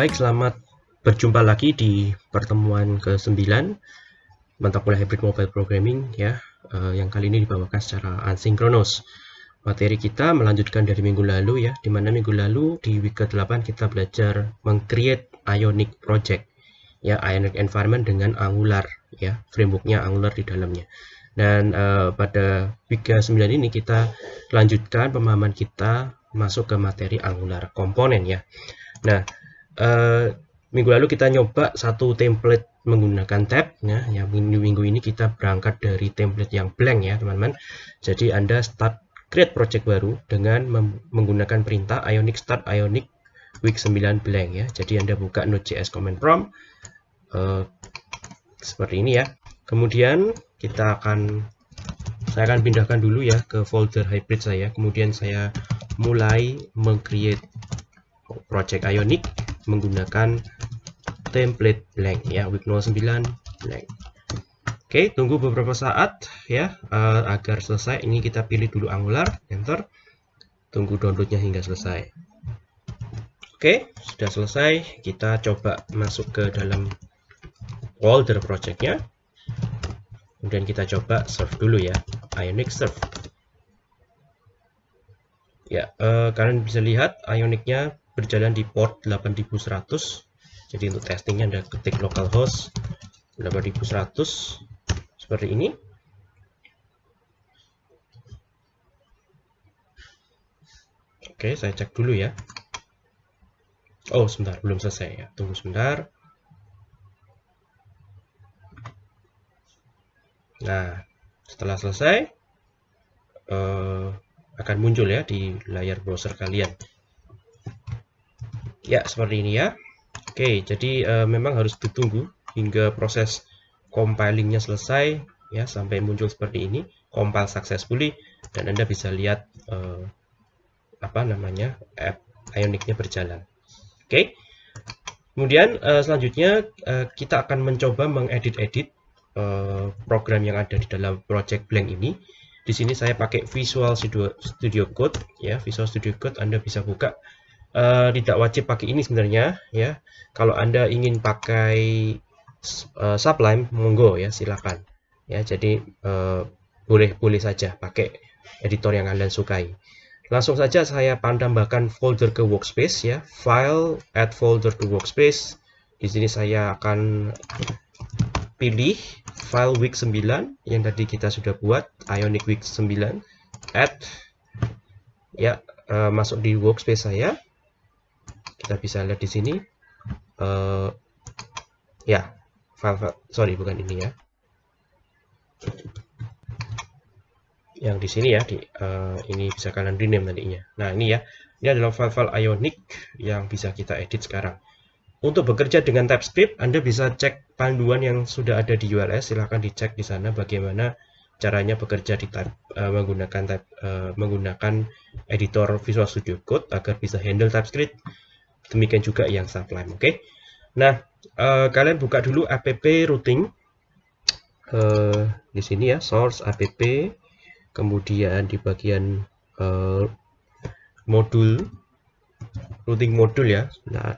baik selamat berjumpa lagi di pertemuan ke-9 mata kuliah hybrid mobile programming ya. Uh, yang kali ini dibawakan secara asinkronos. Materi kita melanjutkan dari minggu lalu ya di mana minggu lalu di week ke-8 kita belajar mengcreate ionic project ya ionic environment dengan angular ya frameworknya angular di dalamnya. Dan uh, pada week ke-9 ini kita lanjutkan pemahaman kita masuk ke materi Angular komponen ya. Nah, eh, minggu lalu kita nyoba satu template menggunakan tab ya. Yang minggu, minggu ini kita berangkat dari template yang blank ya, teman-teman. Jadi Anda start create project baru dengan menggunakan perintah ionic start ionic week 9 blank ya. Jadi Anda buka node.js command prompt eh, seperti ini ya. Kemudian kita akan saya akan pindahkan dulu ya ke folder hybrid saya. Kemudian saya mulai mengcreate project Ionic menggunakan template blank ya week 09 blank. Oke tunggu beberapa saat ya uh, agar selesai. Ini kita pilih dulu Angular enter. Tunggu downloadnya hingga selesai. Oke sudah selesai. Kita coba masuk ke dalam folder projectnya. Kemudian kita coba serve dulu ya Ionic serve. Ya, uh, kalian bisa lihat Ionicnya berjalan di port 8100. Jadi untuk testingnya Anda ketik localhost 8100 seperti ini. Oke, saya cek dulu ya. Oh, sebentar, belum selesai ya. Tunggu sebentar. Nah, setelah selesai, uh, akan muncul ya di layar browser kalian. Ya, seperti ini ya. Oke, jadi uh, memang harus ditunggu hingga proses compilingnya selesai ya sampai muncul seperti ini, compile successfully dan Anda bisa lihat uh, apa namanya app Ionicnya berjalan. Oke. Kemudian uh, selanjutnya uh, kita akan mencoba mengedit-edit uh, program yang ada di dalam project blank ini di sini saya pakai Visual Studio Code ya, Visual Studio Code Anda bisa buka. Uh, tidak wajib pakai ini sebenarnya ya. Kalau Anda ingin pakai uh, Sublime, monggo ya, silakan. Ya, jadi uh, boleh boleh saja pakai editor yang Anda sukai. Langsung saja saya tambahkan folder ke workspace ya, file add folder to workspace. Di sini saya akan pilih file week 9 yang tadi kita sudah buat Ionic week 9 add ya uh, masuk di workspace saya kita bisa lihat di sini. Uh, ya file, file sorry bukan ini ya. Yang di sini ya di uh, ini bisa kalian rename nantinya. Nah ini ya. Ini adalah file-file Ionic yang bisa kita edit sekarang. Untuk bekerja dengan TypeScript, Anda bisa cek panduan yang sudah ada di ULS. Silahkan dicek di sana bagaimana caranya bekerja di type, uh, menggunakan type, uh, menggunakan editor Visual Studio Code agar bisa handle TypeScript. Demikian juga yang Sublime. Oke. Okay? Nah, uh, kalian buka dulu app routing uh, di sini ya, source app, kemudian di bagian uh, modul routing modul ya. Nah,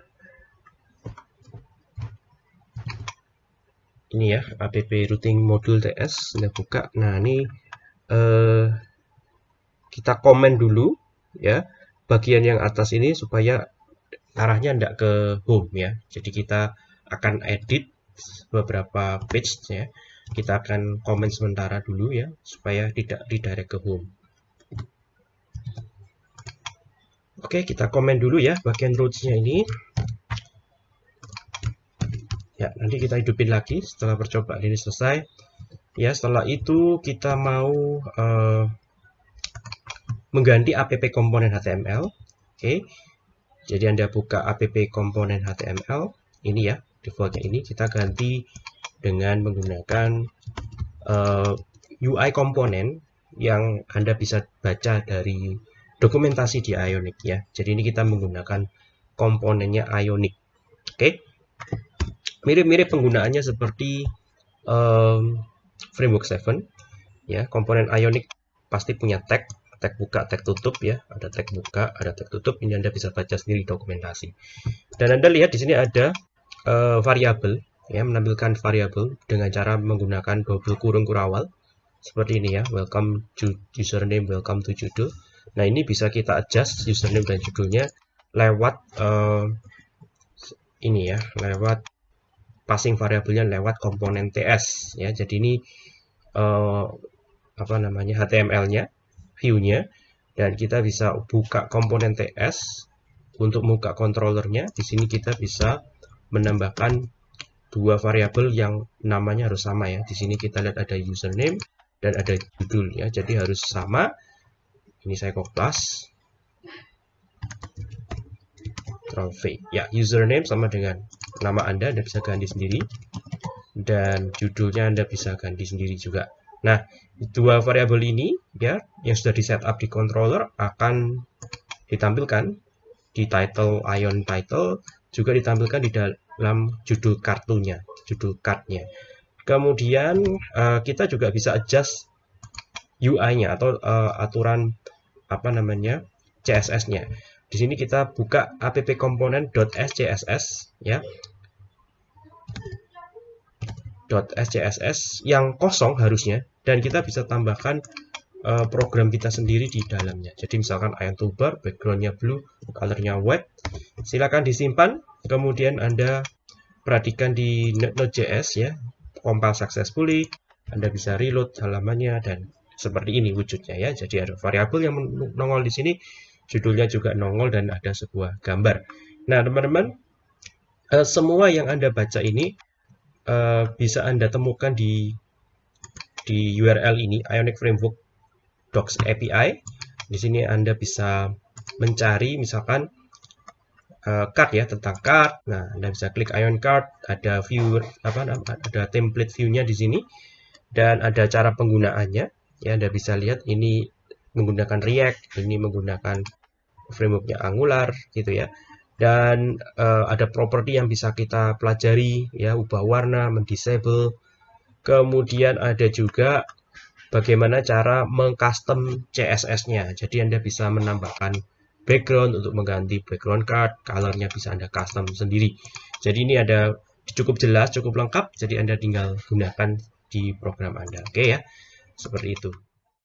ini ya app routing module ts sudah buka nah ini eh, kita komen dulu ya bagian yang atas ini supaya arahnya tidak ke home ya. Jadi kita akan edit beberapa page ya kita akan komen sementara dulu ya supaya tidak redirect ke home. Oke, kita komen dulu ya bagian roots-nya ini. Ya nanti kita hidupin lagi setelah percobaan ini selesai. Ya setelah itu kita mau uh, mengganti app komponen HTML oke. okay. Jadi anda buka app komponen HTML ini ya defaultnya ini kita ganti dengan menggunakan uh, eh, UI komponen yang anda bisa baca dari dokumentasi di Ionic ya. Jadi ini kita menggunakan komponennya Ionic. Oke? Mirip-mirip penggunaannya seperti um, framework 7 ya komponen ionic pasti punya tag tag buka, tag tutup ya. Ada tag buka, ada tag tutup. Ini Anda bisa baca sendiri dokumentasi. Dan Anda lihat di sini ada uh, variabel ya, menampilkan variabel dengan cara menggunakan double kurung kurawal seperti ini ya. Welcome to username, welcome to judul. Nah, ini bisa kita adjust username dan judulnya lewat uh, ini ya, lewat passing variabelnya lewat komponen TS ya. Jadi ini uh, apa namanya HTML-nya, view-nya dan kita bisa buka komponen TS untuk buka controllernya. Di sini kita bisa menambahkan dua variabel yang namanya harus sama ya. Di sini kita lihat ada username dan ada judul ya. Jadi harus sama. Ini saya koplas. V. Ya, username sama dengan nama Anda, Anda bisa ganti sendiri. Dan judulnya Anda bisa ganti sendiri juga. Nah, dua variabel ini ya yang sudah di setup di controller akan ditampilkan di title ion title juga ditampilkan di dalam judul kartunya, judul cardnya. Kemudian uh, kita juga bisa adjust UI-nya atau uh, aturan apa namanya CSS-nya. Di sini kita buka app component.scss ya. .scss yang kosong harusnya dan kita bisa tambahkan uh, program kita sendiri di dalamnya. Jadi misalkan ion toolbar, backgroundnya blue, colornya white, silakan disimpan. Kemudian Anda perhatikan di Node.js ya, compile successfully, Anda bisa reload halamannya dan seperti ini wujudnya ya. Jadi ada variabel yang nongol di sini, judulnya juga nongol dan ada sebuah gambar. Nah teman-teman, uh, semua yang Anda baca ini uh, bisa Anda temukan di di URL ini Ionic Framework Docs API. Di sini Anda bisa mencari misalkan uh, card ya tentang card. Nah, Anda bisa klik Ion Card, ada view apa ada template view-nya di sini dan ada cara penggunaannya. Ya, Anda bisa lihat ini menggunakan React, ini menggunakan frameworknya Angular gitu ya dan uh, ada properti yang bisa kita pelajari ya ubah warna mendisable kemudian ada juga bagaimana cara mengcustom CSS-nya jadi Anda bisa menambahkan background untuk mengganti background card colornya bisa Anda custom sendiri. Jadi ini ada cukup jelas cukup lengkap jadi Anda tinggal gunakan di program Anda. Oke ya seperti itu